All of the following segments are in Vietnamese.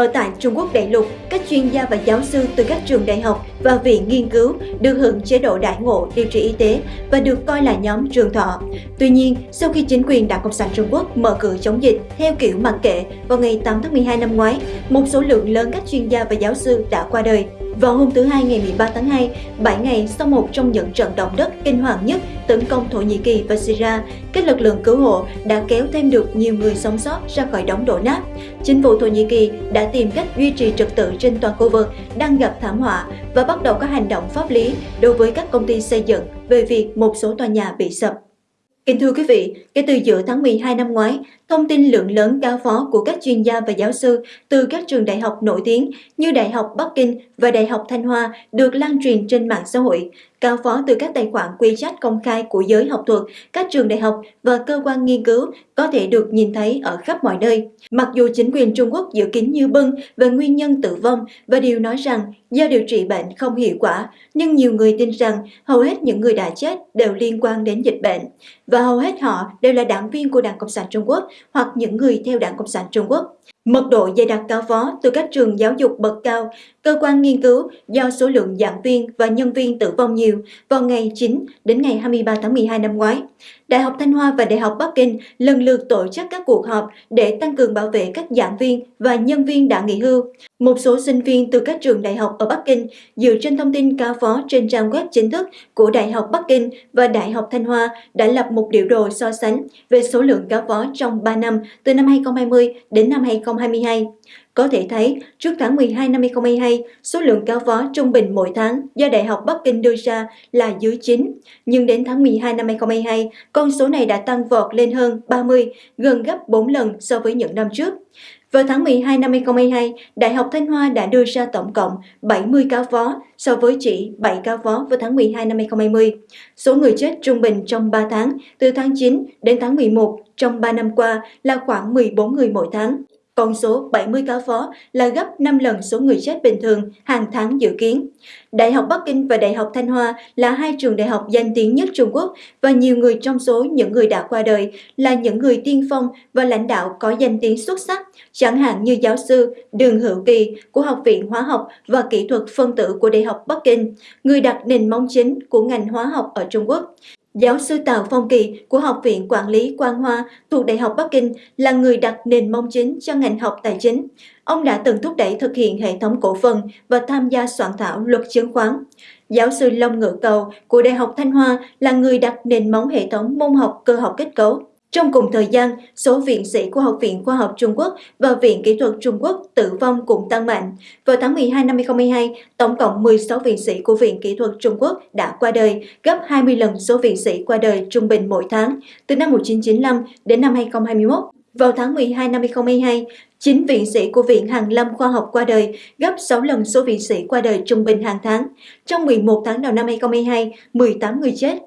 Ở tại Trung Quốc đại lục, các chuyên gia và giáo sư từ các trường đại học và viện nghiên cứu được hưởng chế độ đại ngộ điều trị y tế và được coi là nhóm trường thọ. Tuy nhiên, sau khi chính quyền Đảng Cộng sản Trung Quốc mở cửa chống dịch theo kiểu mặc kệ vào ngày 8 tháng 12 năm ngoái, một số lượng lớn các chuyên gia và giáo sư đã qua đời. Vào hôm thứ Hai ngày 13 tháng 2, 7 ngày sau một trong những trận động đất kinh hoàng nhất tấn công Thổ Nhĩ Kỳ và Syria, các lực lượng cứu hộ đã kéo thêm được nhiều người sống sót ra khỏi đống đổ nát. Chính phủ Thổ Nhĩ Kỳ đã tìm cách duy trì trật tự trên toàn khu vực đang gặp thảm họa và bắt đầu các hành động pháp lý đối với các công ty xây dựng về việc một số tòa nhà bị sập. Kính thưa quý vị, kể từ giữa tháng 12 năm ngoái, thông tin lượng lớn cao phó của các chuyên gia và giáo sư từ các trường đại học nổi tiếng như Đại học Bắc Kinh và Đại học Thanh Hoa được lan truyền trên mạng xã hội. Cao phó từ các tài khoản quy trách công khai của giới học thuật, các trường đại học và cơ quan nghiên cứu có thể được nhìn thấy ở khắp mọi nơi. Mặc dù chính quyền Trung Quốc dự kiến như bưng về nguyên nhân tử vong và điều nói rằng do điều trị bệnh không hiệu quả, nhưng nhiều người tin rằng hầu hết những người đã chết đều liên quan đến dịch bệnh và hầu hết họ đều là đảng viên của Đảng Cộng sản Trung Quốc hoặc những người theo Đảng Cộng sản Trung Quốc. Mật độ dày đặc cao phó từ các trường giáo dục bậc cao, cơ quan nghiên cứu do số lượng giảng viên và nhân viên tử vong nhiều vào ngày 9 đến ngày 23 tháng 12 năm ngoái. Đại học Thanh Hoa và Đại học Bắc Kinh lần lượt tổ chức các cuộc họp để tăng cường bảo vệ các giảng viên và nhân viên đã nghỉ hưu. Một số sinh viên từ các trường đại học ở Bắc Kinh dựa trên thông tin cao phó trên trang web chính thức của Đại học Bắc Kinh và Đại học Thanh Hoa đã lập một biểu đồ so sánh về số lượng cao phó trong 3 năm từ năm 2020 đến năm 2022. Có thể thấy, trước tháng 12 năm 2022, số lượng cao phó trung bình mỗi tháng do Đại học Bắc Kinh đưa ra là dưới 9. Nhưng đến tháng 12 năm 2022, con số này đã tăng vọt lên hơn 30, gần gấp 4 lần so với những năm trước. Vào tháng 12 năm 2022, Đại học Thanh Hoa đã đưa ra tổng cộng 70 cao phó so với chỉ 7 cao phó vào tháng 12 năm 2020. Số người chết trung bình trong 3 tháng, từ tháng 9 đến tháng 11 trong 3 năm qua là khoảng 14 người mỗi tháng. Con số 70 cá phó là gấp 5 lần số người chết bình thường hàng tháng dự kiến. Đại học Bắc Kinh và Đại học Thanh Hoa là hai trường đại học danh tiếng nhất Trung Quốc và nhiều người trong số những người đã qua đời là những người tiên phong và lãnh đạo có danh tiếng xuất sắc, chẳng hạn như giáo sư Đường Hữu Kỳ của Học viện Hóa học và Kỹ thuật phân tử của Đại học Bắc Kinh, người đặt nền móng chính của ngành hóa học ở Trung Quốc. Giáo sư Tào Phong Kỳ của Học viện Quản lý Quang Hoa thuộc Đại học Bắc Kinh là người đặt nền mong chính cho ngành học tài chính. Ông đã từng thúc đẩy thực hiện hệ thống cổ phần và tham gia soạn thảo luật chứng khoán. Giáo sư Long Ngự Cầu của Đại học Thanh Hoa là người đặt nền móng hệ thống môn học cơ học kết cấu. Trong cùng thời gian, số viện sĩ của Học viện Khoa học Trung Quốc và Viện Kỹ thuật Trung Quốc tử vong cũng tăng mạnh. Vào tháng 12 năm 2022, tổng cộng 16 viện sĩ của Viện Kỹ thuật Trung Quốc đã qua đời, gấp 20 lần số viện sĩ qua đời trung bình mỗi tháng, từ năm 1995 đến năm 2021. Vào tháng 12 năm 2022, 9 viện sĩ của Viện Hàn Lâm Khoa học qua đời, gấp 6 lần số viện sĩ qua đời trung bình hàng tháng. Trong 11 tháng đầu năm 2022, 18 người chết.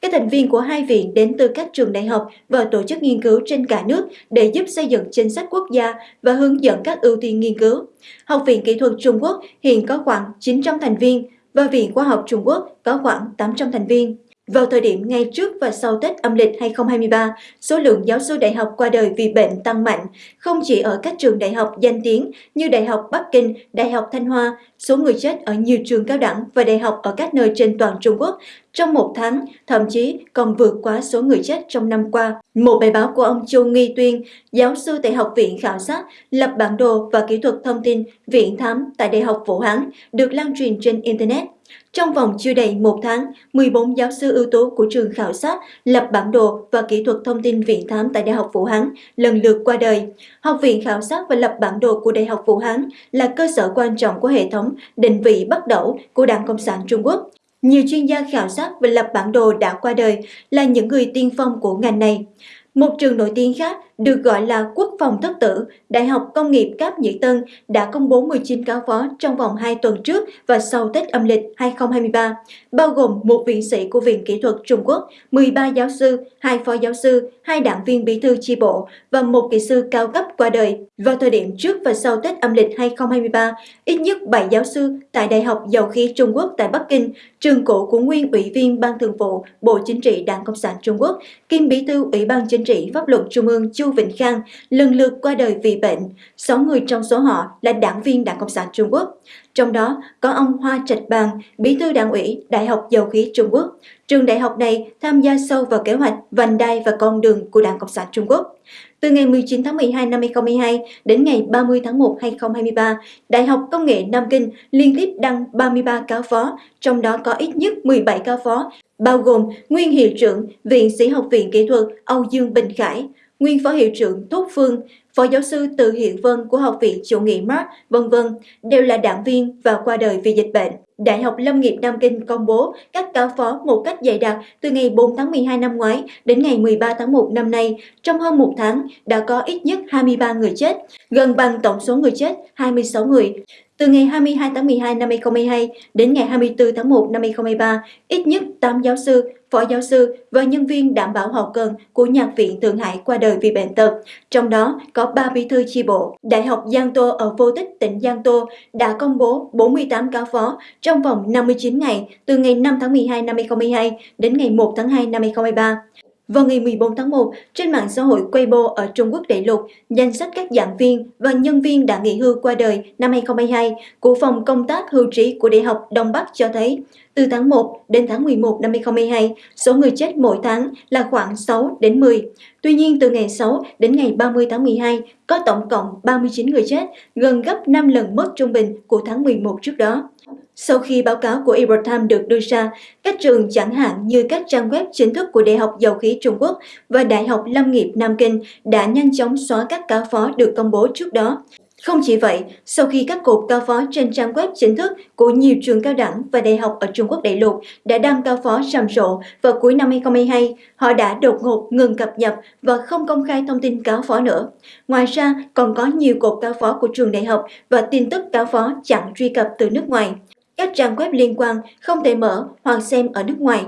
Các thành viên của hai viện đến từ các trường đại học và tổ chức nghiên cứu trên cả nước để giúp xây dựng chính sách quốc gia và hướng dẫn các ưu tiên nghiên cứu. Học viện Kỹ thuật Trung Quốc hiện có khoảng 900 thành viên và Viện Khoa học Trung Quốc có khoảng 800 thành viên. Vào thời điểm ngay trước và sau Tết âm lịch 2023, số lượng giáo sư đại học qua đời vì bệnh tăng mạnh, không chỉ ở các trường đại học danh tiếng như Đại học Bắc Kinh, Đại học Thanh Hoa, số người chết ở nhiều trường cao đẳng và đại học ở các nơi trên toàn Trung Quốc trong một tháng, thậm chí còn vượt quá số người chết trong năm qua. Một bài báo của ông Châu Nghi Tuyên, giáo sư tại Học viện Khảo sát, lập bản đồ và kỹ thuật thông tin Viện Thám tại Đại học Vũ Hán, được lan truyền trên Internet. Trong vòng chưa đầy một tháng, 14 giáo sư ưu tú của trường khảo sát lập bản đồ và kỹ thuật thông tin viện thám tại Đại học Vũ Hán lần lượt qua đời. Học viện khảo sát và lập bản đồ của Đại học Vũ Hán là cơ sở quan trọng của hệ thống định vị bắt đầu của Đảng Cộng sản Trung Quốc. Nhiều chuyên gia khảo sát và lập bản đồ đã qua đời là những người tiên phong của ngành này. Một trường nổi tiếng khác được gọi là Quốc phòng thất tử, Đại học Công nghiệp Cáp Nhĩ Tân đã công bố 19 cáo phó trong vòng 2 tuần trước và sau Tết âm lịch 2023, bao gồm một viện sĩ của Viện Kỹ thuật Trung Quốc, 13 giáo sư, 2 phó giáo sư, 2 đảng viên bí thư chi bộ và một kỹ sư cao cấp qua đời. Vào thời điểm trước và sau Tết âm lịch 2023, ít nhất 7 giáo sư tại Đại học Dầu khí Trung Quốc tại Bắc Kinh, trường cũ của nguyên ủy viên Ban Thường vụ Bộ Chính trị Đảng Cộng sản Trung Quốc, kiêm bí thư Ủy ban Chính trị trị Pháp luật Trung ương Chu Vĩnh Khang lần lượt qua đời vì bệnh. 6 người trong số họ là đảng viên Đảng Cộng sản Trung Quốc. Trong đó có ông Hoa Trạch Bàng, bí thư đảng ủy Đại học Dầu khí Trung Quốc. Trường đại học này tham gia sâu vào kế hoạch vành đai và con đường của Đảng Cộng sản Trung Quốc. Từ ngày 19 tháng 12 năm 2022 đến ngày 30 tháng 1 2023, Đại học Công nghệ Nam Kinh liên tiếp đăng 33 cáo phó, trong đó có ít nhất 17 cáo phó, bao gồm nguyên hiệu trưởng Viện Sĩ học viện Kỹ thuật Âu Dương Bình Khải, nguyên phó hiệu trưởng Tốt Phương, phó giáo sư Từ Hiện Vân của Học viện Chủ nghĩa Mark, vân vân đều là đảng viên và qua đời vì dịch bệnh. Đại học Lâm nghiệp Nam Kinh công bố các cáo phó một cách dày đặc từ ngày 4 tháng 12 năm ngoái đến ngày 13 tháng 1 năm nay. Trong hơn một tháng đã có ít nhất 23 người chết, gần bằng tổng số người chết 26 người. Từ ngày 22 tháng 12 năm 2022 đến ngày 24 tháng 1 năm 2023, ít nhất 8 giáo sư, phó giáo sư và nhân viên đảm bảo hậu cần của Nhạc viện Thượng Hải qua đời vì bệnh tật. Trong đó có 3 bí thư chi bộ. Đại học Giang Tô ở Vô Tích, tỉnh Giang Tô đã công bố 48 cáo phó trong vòng 59 ngày từ ngày 5 tháng 12 năm 2022 đến ngày 1 tháng 2 năm 2023. Vào ngày 14 tháng 1, trên mạng xã hội Weibo ở Trung Quốc đại lục, danh sách các giảng viên và nhân viên đã nghỉ hưu qua đời năm 2022 của Phòng Công tác Hưu trí của Đại học Đông Bắc cho thấy, từ tháng 1 đến tháng 11 năm 2022, số người chết mỗi tháng là khoảng 6 đến 10. Tuy nhiên, từ ngày 6 đến ngày 30 tháng 12, có tổng cộng 39 người chết, gần gấp 5 lần mức trung bình của tháng 11 trước đó. Sau khi báo cáo của Ebertime được đưa ra, các trường chẳng hạn như các trang web chính thức của Đại học Dầu khí Trung Quốc và Đại học Lâm nghiệp Nam Kinh đã nhanh chóng xóa các cáo phó được công bố trước đó. Không chỉ vậy, sau khi các cột cao phó trên trang web chính thức của nhiều trường cao đẳng và đại học ở Trung Quốc đại lục đã đăng cao phó rầm rộ vào cuối năm 2022, họ đã đột ngột ngừng cập nhật và không công khai thông tin cáo phó nữa. Ngoài ra, còn có nhiều cột cao phó của trường đại học và tin tức cáo phó chặn truy cập từ nước ngoài các trang web liên quan không thể mở hoặc xem ở nước ngoài.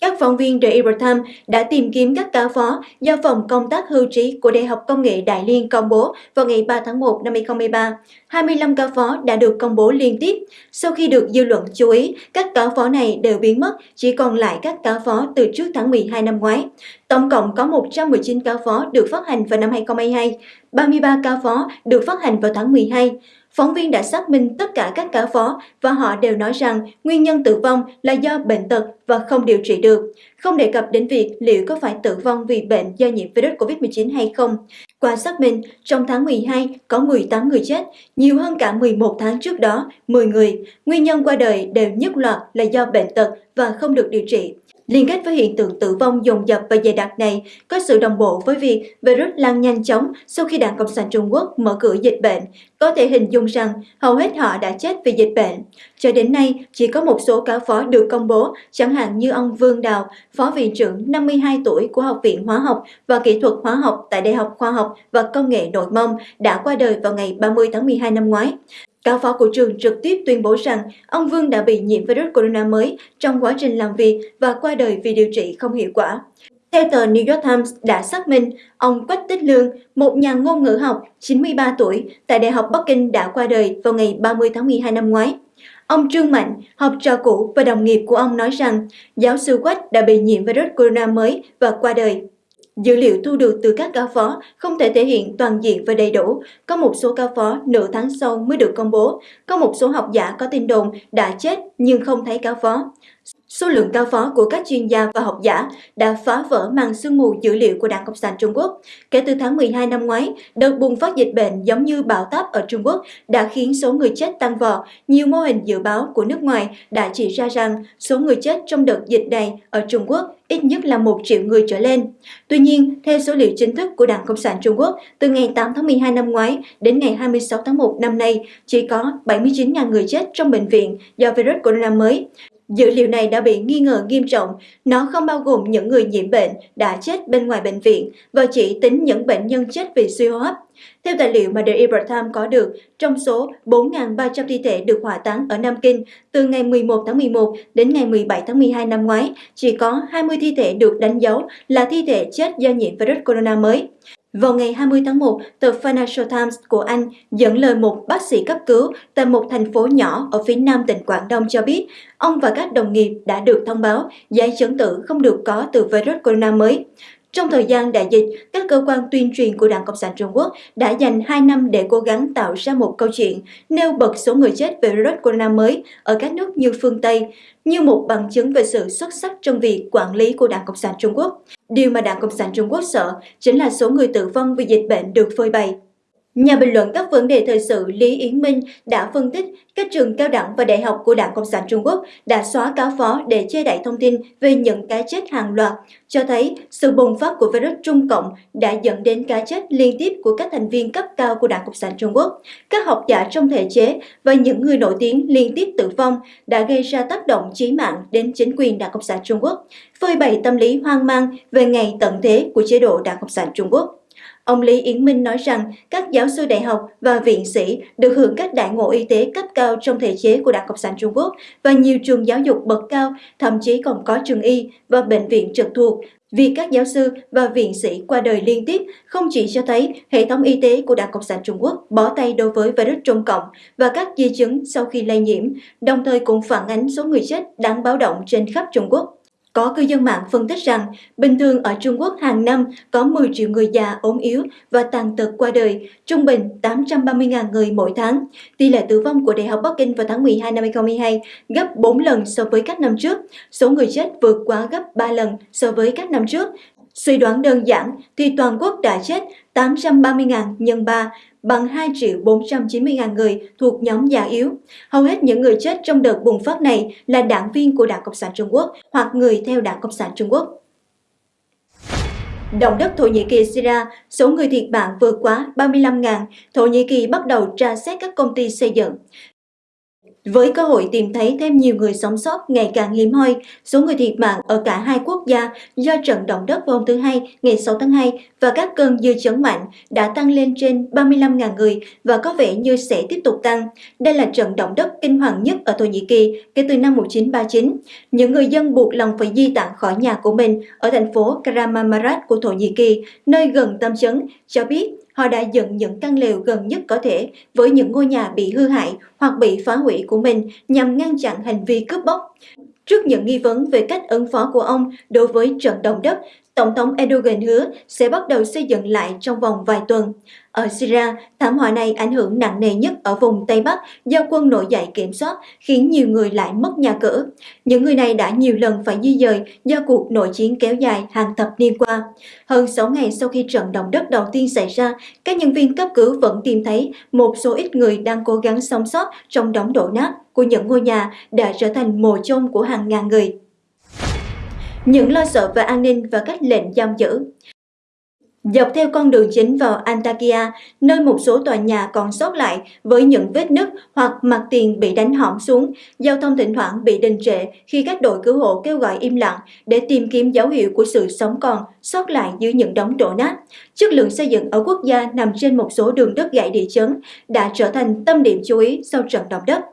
Các phóng viên The Epoch đã tìm kiếm các cá phó do Phòng Công tác Hưu trí của Đại học Công nghệ Đại Liên công bố vào ngày 3 tháng 1 năm 2023. 25 cá phó đã được công bố liên tiếp. Sau khi được dư luận chú ý, các cá phó này đều biến mất, chỉ còn lại các cá phó từ trước tháng 12 năm ngoái. Tổng cộng có 119 cá phó được phát hành vào năm 2022, 33 cá phó được phát hành vào tháng 12. Phóng viên đã xác minh tất cả các cả phó và họ đều nói rằng nguyên nhân tử vong là do bệnh tật và không điều trị được, không đề cập đến việc liệu có phải tử vong vì bệnh do nhiễm virus COVID-19 hay không. Qua xác minh, trong tháng 12 có 18 người chết, nhiều hơn cả 11 tháng trước đó, 10 người. Nguyên nhân qua đời đều nhất loạt là do bệnh tật và không được điều trị. Liên kết với hiện tượng tử vong dồn dập và dày đặc này có sự đồng bộ với việc virus lan nhanh chóng sau khi Đảng Cộng sản Trung Quốc mở cửa dịch bệnh. Có thể hình dung rằng hầu hết họ đã chết vì dịch bệnh. Cho đến nay, chỉ có một số cáo phó được công bố, chẳng hạn như ông Vương Đào, Phó Viện trưởng 52 tuổi của Học viện Hóa học và Kỹ thuật Hóa học tại Đại học Khoa học và Công nghệ Nội Mông đã qua đời vào ngày 30 tháng 12 năm ngoái. Giáo phó của trường trực tiếp tuyên bố rằng ông Vương đã bị nhiễm virus corona mới trong quá trình làm việc và qua đời vì điều trị không hiệu quả. Theo tờ New York Times đã xác minh, ông Quách Tích Lương, một nhà ngôn ngữ học 93 tuổi tại Đại học Bắc Kinh đã qua đời vào ngày 30 tháng 12 năm ngoái. Ông Trương Mạnh, học trò cũ và đồng nghiệp của ông nói rằng giáo sư Quách đã bị nhiễm virus corona mới và qua đời. Dữ liệu thu được từ các cao phó không thể thể hiện toàn diện và đầy đủ. Có một số cao phó nửa tháng sau mới được công bố. Có một số học giả có tin đồn đã chết nhưng không thấy cao phó. Số lượng cao phó của các chuyên gia và học giả đã phá vỡ màn sương mù dữ liệu của Đảng Cộng sản Trung Quốc. Kể từ tháng 12 năm ngoái, đợt bùng phát dịch bệnh giống như bão táp ở Trung Quốc đã khiến số người chết tăng vọt. Nhiều mô hình dự báo của nước ngoài đã chỉ ra rằng số người chết trong đợt dịch này ở Trung Quốc ít nhất là 1 triệu người trở lên. Tuy nhiên, theo số liệu chính thức của Đảng Cộng sản Trung Quốc, từ ngày 8 tháng 12 năm ngoái đến ngày 26 tháng 1 năm nay, chỉ có 79.000 người chết trong bệnh viện do virus corona mới. Dữ liệu này đã bị nghi ngờ nghiêm trọng, nó không bao gồm những người nhiễm bệnh đã chết bên ngoài bệnh viện và chỉ tính những bệnh nhân chết vì suy hô hấp. Theo tài liệu mà The Epoch Times có được, trong số 4.300 thi thể được hỏa táng ở Nam Kinh từ ngày 11 tháng 11 đến ngày 17 tháng 12 năm ngoái, chỉ có 20 thi thể được đánh dấu là thi thể chết do nhiễm virus corona mới. Vào ngày 20 tháng 1, tờ Financial Times của Anh dẫn lời một bác sĩ cấp cứu tại một thành phố nhỏ ở phía nam tỉnh Quảng Đông cho biết, ông và các đồng nghiệp đã được thông báo giải chứng tử không được có từ virus corona mới. Trong thời gian đại dịch, các cơ quan tuyên truyền của Đảng Cộng sản Trung Quốc đã dành 2 năm để cố gắng tạo ra một câu chuyện nêu bật số người chết về virus corona mới ở các nước như phương Tây, như một bằng chứng về sự xuất sắc trong việc quản lý của Đảng Cộng sản Trung Quốc. Điều mà Đảng Cộng sản Trung Quốc sợ chính là số người tử vong vì dịch bệnh được phơi bày. Nhà bình luận các vấn đề thời sự Lý Yến Minh đã phân tích các trường cao đẳng và đại học của Đảng Cộng sản Trung Quốc đã xóa cáo phó để che đậy thông tin về những cái chết hàng loạt, cho thấy sự bùng phát của virus Trung Cộng đã dẫn đến cái chết liên tiếp của các thành viên cấp cao của Đảng Cộng sản Trung Quốc. Các học giả trong thể chế và những người nổi tiếng liên tiếp tử vong đã gây ra tác động chí mạng đến chính quyền Đảng Cộng sản Trung Quốc, phơi bày tâm lý hoang mang về ngày tận thế của chế độ Đảng Cộng sản Trung Quốc. Ông Lý Yến Minh nói rằng các giáo sư đại học và viện sĩ được hưởng các đại ngộ y tế cấp cao trong thể chế của Đảng Cộng sản Trung Quốc và nhiều trường giáo dục bậc cao, thậm chí còn có trường y và bệnh viện trực thuộc. Việc các giáo sư và viện sĩ qua đời liên tiếp không chỉ cho thấy hệ thống y tế của Đảng Cộng sản Trung Quốc bỏ tay đối với virus Trung Cộng và các di chứng sau khi lây nhiễm, đồng thời cũng phản ánh số người chết đáng báo động trên khắp Trung Quốc. Có cư dân mạng phân tích rằng, bình thường ở Trung Quốc hàng năm có 10 triệu người già ốm yếu và tàn tật qua đời, trung bình 830.000 người mỗi tháng. Tỷ lệ tử vong của Đại học Bắc Kinh vào tháng 12 năm 2022 gấp 4 lần so với các năm trước. Số người chết vượt quá gấp 3 lần so với các năm trước. Suy đoán đơn giản thì toàn quốc đã chết 830.000 nhân 3 bằng 2 triệu 490 ngàn người thuộc nhóm già yếu. Hầu hết những người chết trong đợt bùng phát này là đảng viên của Đảng Cộng sản Trung Quốc hoặc người theo Đảng Cộng sản Trung Quốc. Động đất Thổ Nhĩ Kỳ Syria, số người thiệt mạng vượt quá 35.000, Thổ Nhĩ Kỳ bắt đầu tra xét các công ty xây dựng. Với cơ hội tìm thấy thêm nhiều người sống sót ngày càng hiếm hoi, số người thiệt mạng ở cả hai quốc gia do trận động đất vào hôm thứ Hai ngày 6 tháng 2 và các cơn dư chấn mạnh đã tăng lên trên 35.000 người và có vẻ như sẽ tiếp tục tăng. Đây là trận động đất kinh hoàng nhất ở Thổ Nhĩ Kỳ kể từ năm 1939. Những người dân buộc lòng phải di tản khỏi nhà của mình ở thành phố Kramamarat của Thổ Nhĩ Kỳ, nơi gần tâm chấn, cho biết họ đã dựng những căn lều gần nhất có thể với những ngôi nhà bị hư hại hoặc bị phá hủy của mình nhằm ngăn chặn hành vi cướp bóc. Trước những nghi vấn về cách ứng phó của ông đối với trận động đất, Tổng thống Erdogan hứa sẽ bắt đầu xây dựng lại trong vòng vài tuần. Ở Syria, thảm họa này ảnh hưởng nặng nề nhất ở vùng Tây Bắc do quân nổi dậy kiểm soát, khiến nhiều người lại mất nhà cửa. Những người này đã nhiều lần phải di dời do cuộc nội chiến kéo dài hàng thập niên qua. Hơn 6 ngày sau khi trận động đất đầu tiên xảy ra, các nhân viên cấp cứu vẫn tìm thấy một số ít người đang cố gắng sống sót trong đống đổ nát của những ngôi nhà đã trở thành mồ chôn của hàng ngàn người những lo sợ về an ninh và các lệnh giam giữ. Dọc theo con đường chính vào Antakya, nơi một số tòa nhà còn sót lại với những vết nứt hoặc mặt tiền bị đánh hỏng xuống, giao thông thỉnh thoảng bị đình trệ khi các đội cứu hộ kêu gọi im lặng để tìm kiếm dấu hiệu của sự sống còn sót lại dưới những đống đổ nát. Chất lượng xây dựng ở quốc gia nằm trên một số đường đất gãy địa chấn đã trở thành tâm điểm chú ý sau trận động đất.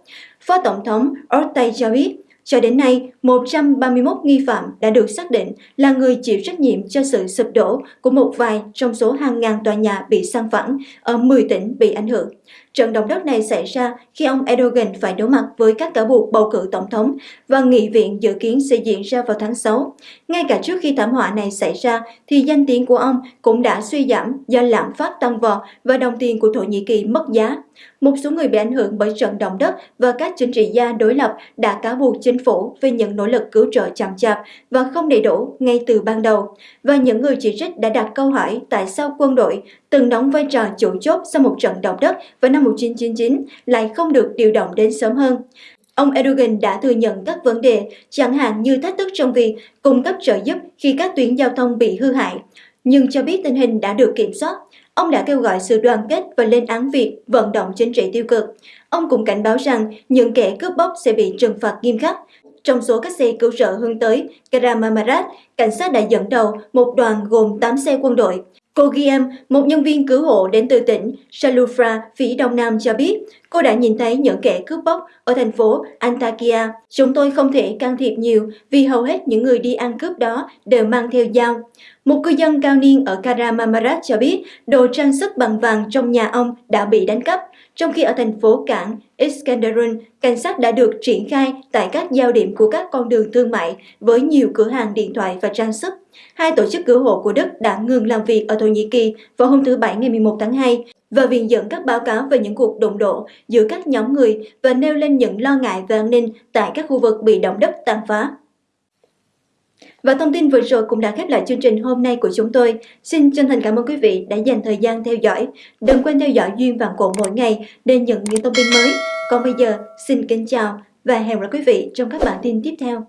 Phó Tổng thống Ortega cho biết, cho đến nay, 131 nghi phạm đã được xác định là người chịu trách nhiệm cho sự sụp đổ của một vài trong số hàng ngàn tòa nhà bị san phẳng ở 10 tỉnh bị ảnh hưởng. Trận động đất này xảy ra khi ông Erdogan phải đối mặt với các cáo buộc bầu cử tổng thống và nghị viện dự kiến sẽ diễn ra vào tháng 6. Ngay cả trước khi thảm họa này xảy ra thì danh tiếng của ông cũng đã suy giảm do lạm phát tăng vọt và đồng tiền của Thổ Nhĩ Kỳ mất giá. Một số người bị ảnh hưởng bởi trận động đất và các chính trị gia đối lập đã cáo buộc chính phủ về những nỗ lực cứu trợ chậm chạp và không đầy đủ ngay từ ban đầu. Và những người chỉ trích đã đặt câu hỏi tại sao quân đội từng đóng vai trò chủ chốt sau một trận động đất vào năm 1999 lại không được điều động đến sớm hơn. Ông Erdogan đã thừa nhận các vấn đề, chẳng hạn như thách thức trong việc cung cấp trợ giúp khi các tuyến giao thông bị hư hại, nhưng cho biết tình hình đã được kiểm soát. Ông đã kêu gọi sự đoàn kết và lên án việc vận động chính trị tiêu cực. Ông cũng cảnh báo rằng những kẻ cướp bóc sẽ bị trừng phạt nghiêm khắc. Trong số các xe cứu trợ hướng tới Karamamarat, cảnh sát đã dẫn đầu một đoàn gồm 8 xe quân đội. Cô Guillaume, một nhân viên cứu hộ đến từ tỉnh Salufra, phía đông nam cho biết, cô đã nhìn thấy những kẻ cướp bóc ở thành phố Antakya. Chúng tôi không thể can thiệp nhiều vì hầu hết những người đi ăn cướp đó đều mang theo dao. Một cư dân cao niên ở Karamamarat cho biết đồ trang sức bằng vàng trong nhà ông đã bị đánh cắp trong khi ở thành phố cảng Iskenderun, cảnh sát đã được triển khai tại các giao điểm của các con đường thương mại với nhiều cửa hàng điện thoại và trang sức. Hai tổ chức cứu hộ của Đức đã ngừng làm việc ở Thổ Nhĩ Kỳ vào hôm thứ Bảy ngày 11 tháng 2 và viện dẫn các báo cáo về những cuộc đụng độ giữa các nhóm người và nêu lên những lo ngại về an ninh tại các khu vực bị động đất tàn phá. Và thông tin vừa rồi cũng đã khép lại chương trình hôm nay của chúng tôi. Xin chân thành cảm ơn quý vị đã dành thời gian theo dõi. Đừng quên theo dõi Duyên Vạn Cổ mỗi ngày để nhận những thông tin mới. Còn bây giờ, xin kính chào và hẹn gặp lại quý vị trong các bản tin tiếp theo.